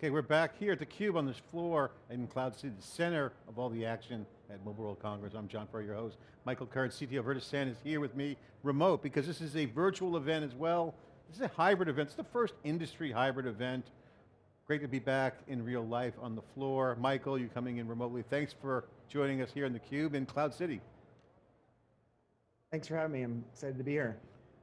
Okay, we're back here at theCUBE on this floor in Cloud City, the center of all the action at Mobile World Congress. I'm John Furrier, your host. Michael Curran, CTO of Virtasant is here with me, remote, because this is a virtual event as well. This is a hybrid event, it's the first industry hybrid event. Great to be back in real life on the floor. Michael, you're coming in remotely. Thanks for joining us here in theCUBE in Cloud City. Thanks for having me, I'm excited to be here.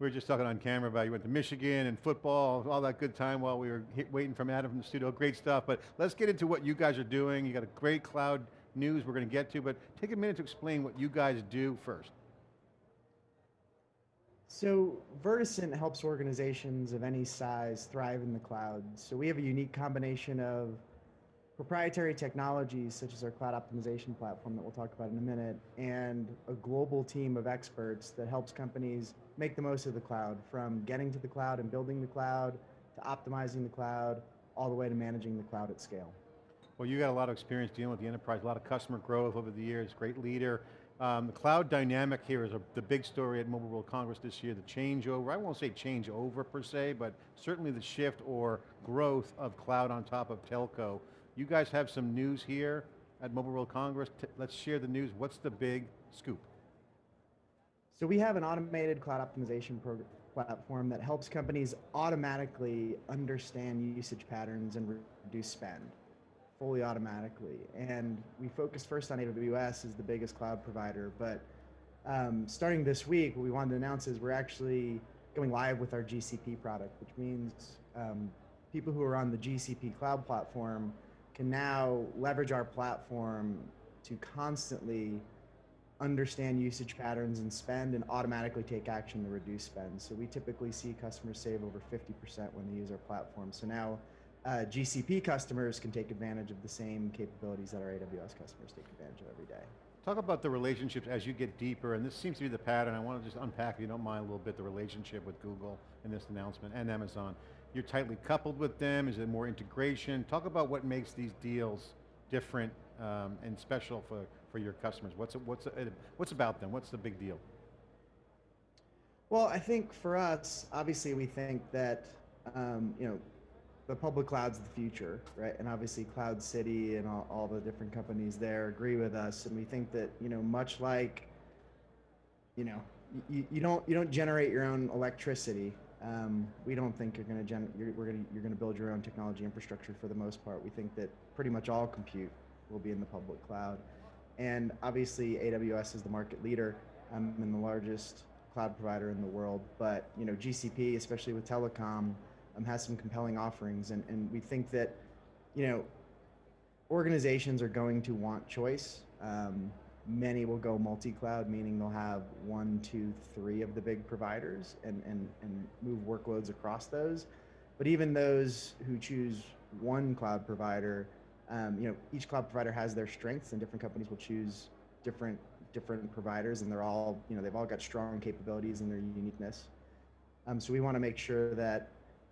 We were just talking on camera about you went to Michigan and football, all that good time while we were waiting from Adam from the studio, great stuff, but let's get into what you guys are doing. You got a great cloud news we're going to get to, but take a minute to explain what you guys do first. So Virtasant helps organizations of any size thrive in the cloud. So we have a unique combination of proprietary technologies such as our cloud optimization platform that we'll talk about in a minute, and a global team of experts that helps companies make the most of the cloud, from getting to the cloud and building the cloud, to optimizing the cloud, all the way to managing the cloud at scale. Well, you got a lot of experience dealing with the enterprise, a lot of customer growth over the years, great leader. Um, the cloud dynamic here is a, the big story at Mobile World Congress this year, the changeover, I won't say changeover per se, but certainly the shift or growth of cloud on top of telco. You guys have some news here at Mobile World Congress. T let's share the news. What's the big scoop? So we have an automated cloud optimization platform that helps companies automatically understand usage patterns and reduce spend fully automatically. And we focus first on AWS as the biggest cloud provider, but um, starting this week, what we wanted to announce is we're actually going live with our GCP product, which means um, people who are on the GCP cloud platform can now leverage our platform to constantly understand usage patterns and spend and automatically take action to reduce spend. So we typically see customers save over 50% when they use our platform. So now uh, GCP customers can take advantage of the same capabilities that our AWS customers take advantage of every day. Talk about the relationships as you get deeper, and this seems to be the pattern. I want to just unpack, if you don't mind, a little bit the relationship with Google in this announcement and Amazon. You're tightly coupled with them, is it more integration? Talk about what makes these deals different um, and special for, for your customers. What's, what's, what's about them? What's the big deal? Well, I think for us, obviously we think that, um, you know, the public cloud's the future, right? And obviously Cloud City and all, all the different companies there agree with us. And we think that, you know, much like, you know, you, you don't you don't generate your own electricity um, we don't think you're going to you're, we're going to you're going to build your own technology infrastructure for the most part. We think that pretty much all compute will be in the public cloud, and obviously AWS is the market leader um, and the largest cloud provider in the world. But you know GCP, especially with telecom, um, has some compelling offerings, and and we think that you know organizations are going to want choice. Um, Many will go multi-cloud, meaning they'll have one, two, three of the big providers and, and, and move workloads across those. But even those who choose one cloud provider, um, you know, each cloud provider has their strengths and different companies will choose different different providers and they're all, you know, they've all got strong capabilities and their uniqueness. Um, so we want to make sure that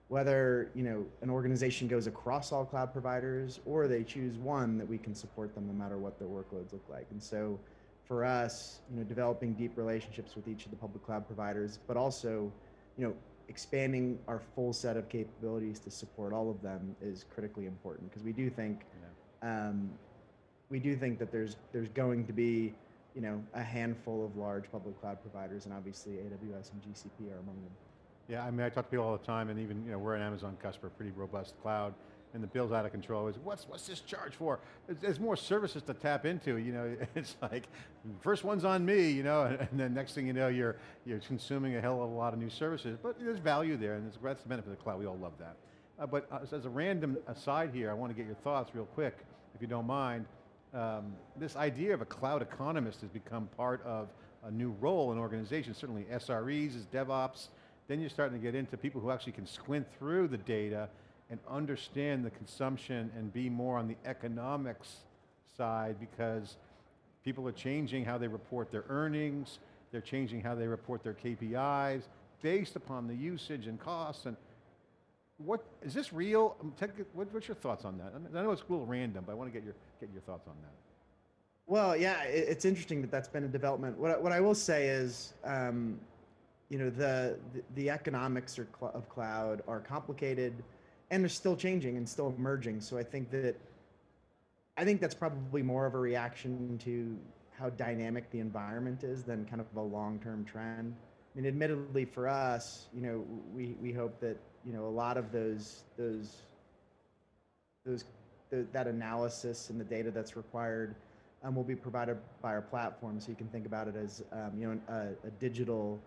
whether you know an organization goes across all cloud providers or they choose one that we can support them no matter what their workloads look like. And so for us you know developing deep relationships with each of the public cloud providers but also you know expanding our full set of capabilities to support all of them is critically important. Because we do think yeah. um, we do think that there's there's going to be you know a handful of large public cloud providers and obviously AWS and GCP are among them yeah, I mean, I talk to people all the time, and even, you know, we're an Amazon customer, pretty robust cloud, and the bill's out of control. Is what's what's this charge for? There's, more services to tap into. You know, it's like first one's on me. You know, and, and, then next thing you know, you're you're consuming a hell of a lot of new services. But there's value there, and that's the benefit of the cloud. We all love that. Uh, but uh, as a random aside here, I want to get your thoughts real quick, if you don't mind. Um, this idea of a cloud economist has become part of a new role in organizations. Certainly, SREs is DevOps. Then you're starting to get into people who actually can squint through the data and understand the consumption and be more on the economics side because people are changing how they report their earnings, they're changing how they report their KPIs based upon the usage and costs and what, is this real? Um, what's your thoughts on that? I know it's a little random, but I want to get your, get your thoughts on that. Well, yeah, it's interesting that that's been a development. What, what I will say is, um, you know, the, the, economics cl of cloud are complicated and they're still changing and still emerging. So I think that I think that's probably more of a reaction to how dynamic the environment is than kind of a long-term trend. I mean, admittedly, for us, you know, we we hope that you know a lot of those those those the, that analysis and the data that's required um, will be provided by our platform. So you can think about it as um, you know a, a digital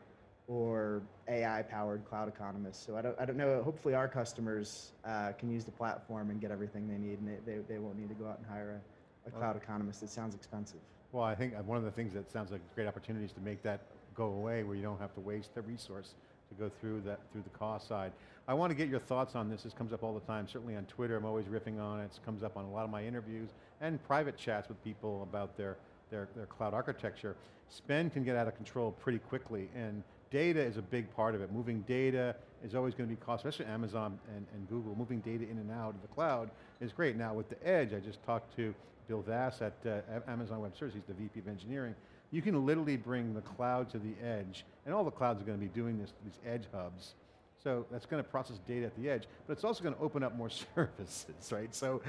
or AI-powered cloud economists. So I don't, I don't know. Hopefully, our customers uh, can use the platform and get everything they need, and they, they, they won't need to go out and hire a, a cloud economist. It sounds expensive. Well, I think uh, one of the things that sounds like great opportunities to make that go away, where you don't have to waste the resource to go through that through the cost side. I want to get your thoughts on this. This comes up all the time. Certainly on Twitter, I'm always riffing on it. It comes up on a lot of my interviews and private chats with people about their their, their cloud architecture. Spend can get out of control pretty quickly, and data is a big part of it. Moving data is always going to be cost, especially Amazon and, and Google. Moving data in and out of the cloud is great. Now with the edge, I just talked to Bill Vass at uh, Amazon Web Services, he's the VP of engineering. You can literally bring the cloud to the edge, and all the clouds are going to be doing this, these edge hubs. So that's going to process data at the edge, but it's also going to open up more services, right? So,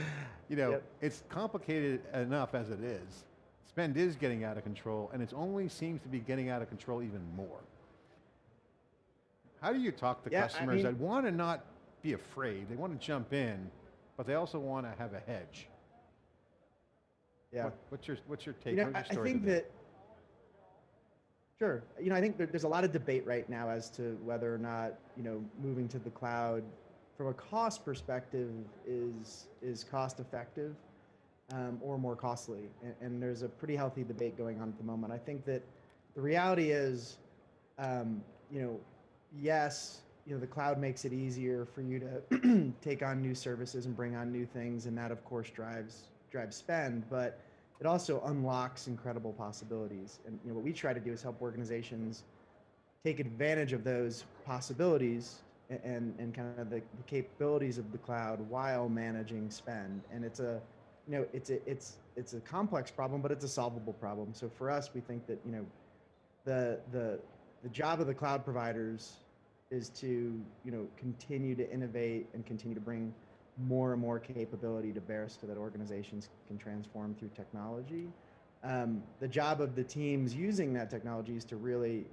you know, Yep. it's complicated enough as it is. Spend is getting out of control, and it only seems to be getting out of control even more. How do you talk to Yeah, I customers mean- that want to not be afraid, they want to jump in, but they also want to have a hedge? Yeah. What- what's your what's your take? You know, I, your I think today? that. Sure. You know, I think there, there's a lot of debate right now as to whether or not you know moving to the cloud, from a cost perspective, is is cost effective, um, or more costly. And, and there's a pretty healthy debate going on at the moment. I think that the reality is, um, you know, yes, you know, the cloud makes it easier for you to take on new services and bring on new things, and that of course drives drives spend, but it also unlocks incredible possibilities. And you know, what we try to do is help organizations take advantage of those possibilities and, and kind of the, the capabilities of the cloud while managing spend. And it's a, you know, it's a, it's, it's a complex problem, but it's a solvable problem. So for us, we think that, you know, the, the, the job of the cloud providers is to, you know, continue to innovate and continue to bring more and more capability to bear so that organizations can transform through technology. Um, the job of the teams using that technology is to really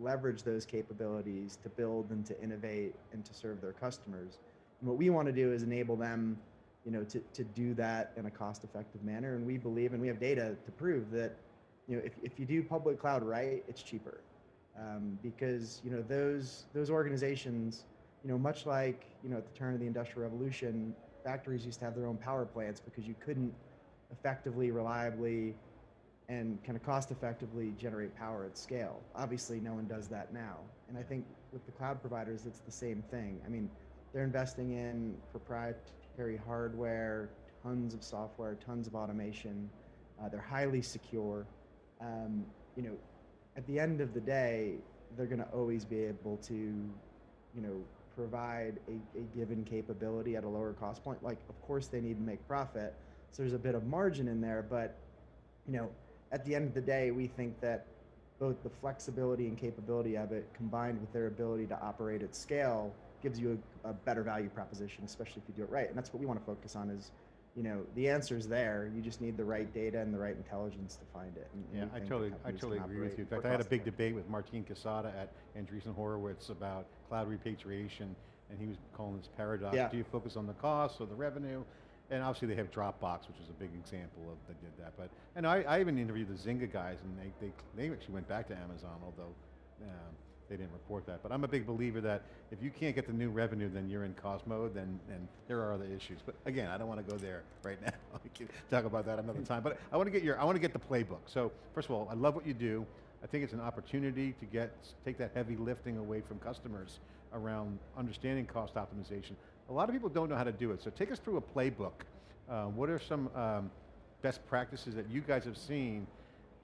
leverage those capabilities to build and to innovate and to serve their customers. And what we want to do is enable them, you know, to, to do that in a cost-effective manner. And we believe, and we have data to prove that, you know, if, if you do public cloud right, it's cheaper. Um, because, you know, those, those organizations, you know, much like, you know, at the turn of the Industrial Revolution, factories used to have their own power plants because you couldn't effectively, reliably, and kind of cost effectively generate power at scale. Obviously, no one does that now. And I think with the cloud providers, it's the same thing. I mean, they're investing in proprietary hardware, tons of software, tons of automation. Uh, they're highly secure. Um, you know, at the end of the day, they're going to always be able to, you know, provide a, a given capability at a lower cost point. Like, of course, they need to make profit, so there's a bit of margin in there. But, you know, at the end of the day, we think that both the flexibility and capability of it, combined with their ability to operate at scale, gives you a, a better value proposition, especially if you do it right. And that's what we want to focus on. Is, you know, the answer is there. You just need the right data and the right intelligence to find it. And, Yeah, I totally, I totally agree with you. In fact, I had a big debate with Martin Casado at Andreessen Horowitz about cloud repatriation, and he was calling this paradox. Yeah. Do you focus on the cost or the revenue? And obviously they have Dropbox, which is a big example of that did that. But and I, I even interviewed the Zynga guys, and they, they they actually went back to Amazon, although um, they didn't report that. But I'm a big believer that if you can't get the new revenue, then you're in cost mode. Then then there are other issues. But again, I don't want to go there right now. we can talk about that another time. But I want to get your I want to get the playbook. So first of all, I love what you do. I think it's an opportunity to get take that heavy lifting away from customers around understanding cost optimization. A lot of people don't know how to do it. So take us through a playbook. Uh, what are some um, best practices that you guys have seen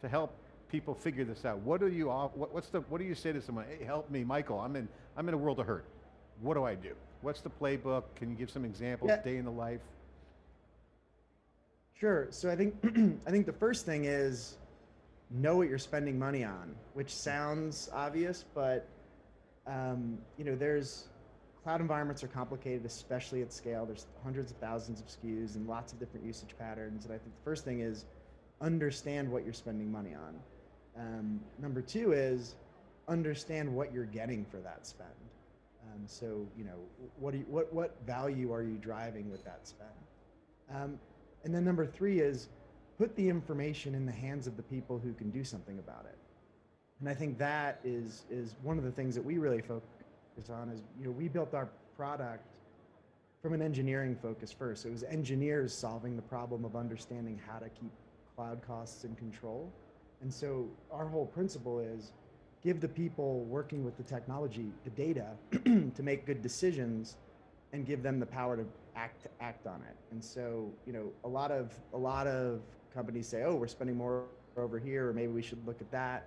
to help people figure this out? What do you what, what's the what do you say to someone? Hey, help me, Michael. I'm in I'm in a world of hurt. What do I do? What's the playbook? Can you give some examples? Yeah. Day in the life. Sure. So I think I think the first thing is know what you're spending money on, which sounds obvious, but um, you know, there's cloud environments are complicated, especially at scale. There's hundreds of thousands of SKUs and lots of different usage patterns. And I think the first thing is understand what you're spending money on. Um, number two is understand what you're getting for that spend. Um, so you know what you, what what value are you driving with that spend? Um, and then number three is put the information in the hands of the people who can do something about it. And I think that is is one of the things that we really focus on. Is you know we built our product from an engineering focus first. It was engineers solving the problem of understanding how to keep cloud costs in control. And so our whole principle is give the people working with the technology the data to make good decisions and give them the power to act act on it. And so, you know, a lot of a lot of companies say, "Oh, we're spending more over here, or maybe we should look at that."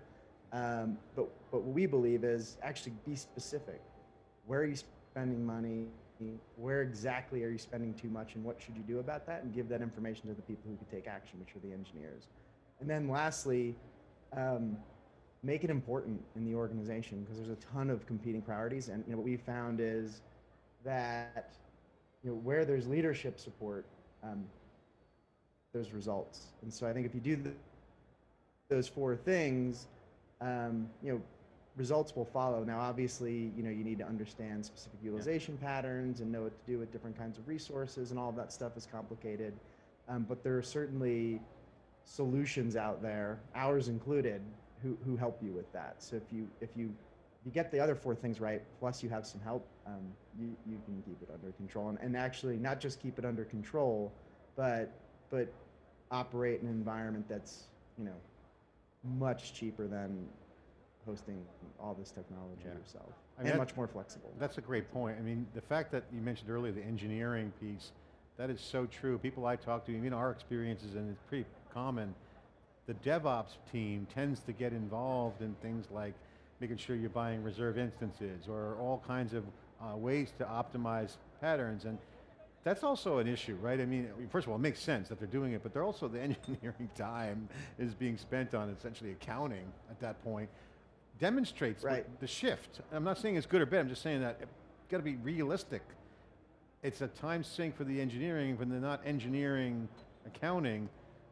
Um, but but what we believe is actually be specific. Where are you spending money? Where exactly are you spending too much, and what should you do about that? And give that information to the people who can take action, which are the engineers. And then lastly, um, make it important in the organization because there's a ton of competing priorities. And you know what we found is that you know where there's leadership support, um, there's results. And so I think if you do the, those four things, um, you know, results will follow. Now, obviously, you know, you need to understand specific utilization patterns and know what to do with different kinds of resources, and all of that stuff is complicated. Um, but there are certainly solutions out there, ours included, who, who help you with that. So if you if you you get the other four things right, plus you have some help, um, you, you can keep it under control. And, and actually, not just keep it under control, but but operate in an environment that's you know much cheaper than hosting all this technology Yeah. yourself, I mean, and much more flexible. That's a great point. I mean, the fact that you mentioned earlier the engineering piece, that is so true. People I talk to, even our experiences, and it's pretty common, the DevOps team tends to get involved in things like making sure you're buying reserve instances or all kinds of uh, ways to optimize patterns. And that's also an issue, right? I mean, first of all, it makes sense that they're doing it, but they're also the engineering time is being spent on essentially accounting at that point. Demonstrates Right. the shift. I'm not saying it's good or bad, I'm just saying that it got to be realistic. It's a time sink for the engineering when they're not engineering accounting,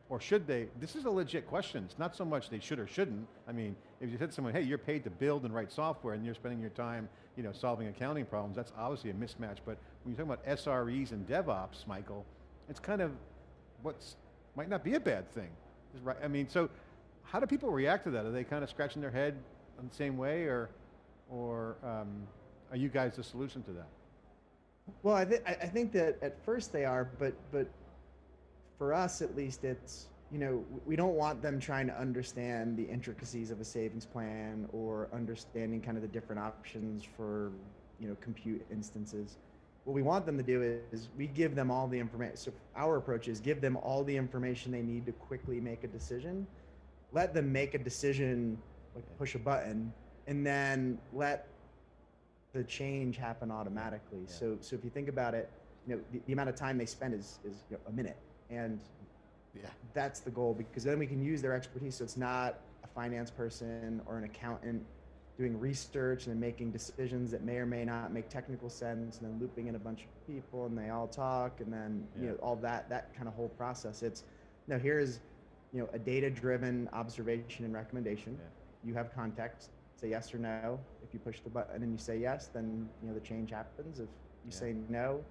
or should they? This is a legit question. It's not so much they should or shouldn't. I mean, if you said to someone, hey, you're paid to build and write software and you're spending your time, you know, solving accounting problems, that's obviously a mismatch. But when you're talking about SREs and DevOps, Michael, it's kind of what's, might not be a bad thing. Right, I mean, so how do people react to that? Are they kind of scratching their head in the same way or, or um, are you guys the solution to that? Well, I, th- I I think that at first they are, but but for us at least, it's you know we don't want them trying to understand the intricacies of a savings plan or understanding kind of the different options for you know compute instances. What we want them to do is we give them all the information. So our approach is give them all the information they need to quickly make a decision. Let them make a decision, like push a button, and then let the change happen automatically. Yeah. So, so if you think about it, you know, the, the amount of time they spend is, is you know, a minute. And Yeah. that's the goal because then we can use their expertise. So it's not a finance person or an accountant doing research and making decisions that may or may not make technical sense and then looping in a bunch of people and they all talk and then, you know, all that, that kind of whole process. It's, no, here's, you know, a data driven observation and recommendation. Yeah. You have context, say yes or no. If you push the button and you say yes, then, you know, the change happens. If you Yeah. say no,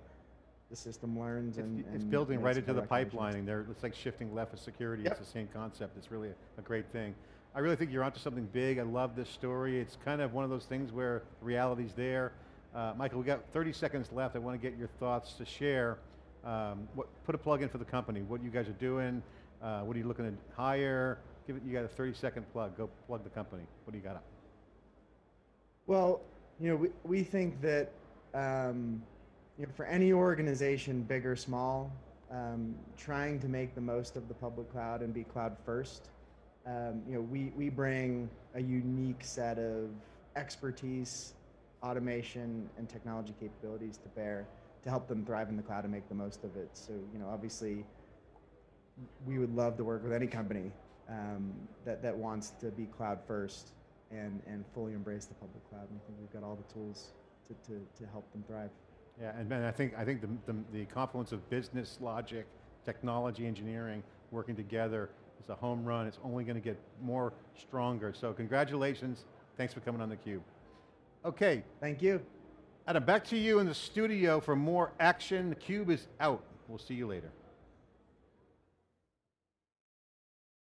the system learns It's, and, it's and building right into the recommendations. pipelining. There, it's like shifting left of security. Yep. It's the same concept. It's really a, a great thing. I really think you're onto something big. I love this story. It's kind of one of those things where reality's there. Uh, Michael, we got 30 seconds left. I want to get your thoughts to share. Um, what, put a plug in for the company. What you guys are doing. Uh, what are you looking to hire? Give it. You got a 30 second plug. Go plug the company. What do you got up? Well, you know, we, we think that um, you know, for any organization, big or small, um, trying to make the most of the public cloud and be cloud first, um, you know, we, we bring a unique set of expertise, automation, and technology capabilities to bear to help them thrive in the cloud and make the most of it. So, you know, obviously, we would love to work with any company um, that, that wants to be cloud first and, and fully embrace the public cloud. And I think we've got all the tools to, to, to help them thrive. Yeah, and I think, I think the, the, the confluence of business logic, technology, engineering, working together is a home run. It's only going to get more stronger. So congratulations. Thanks for coming on theCUBE. Okay, Thank you. Adam, back to you in the studio for more action. The Cube is out. We'll see you later.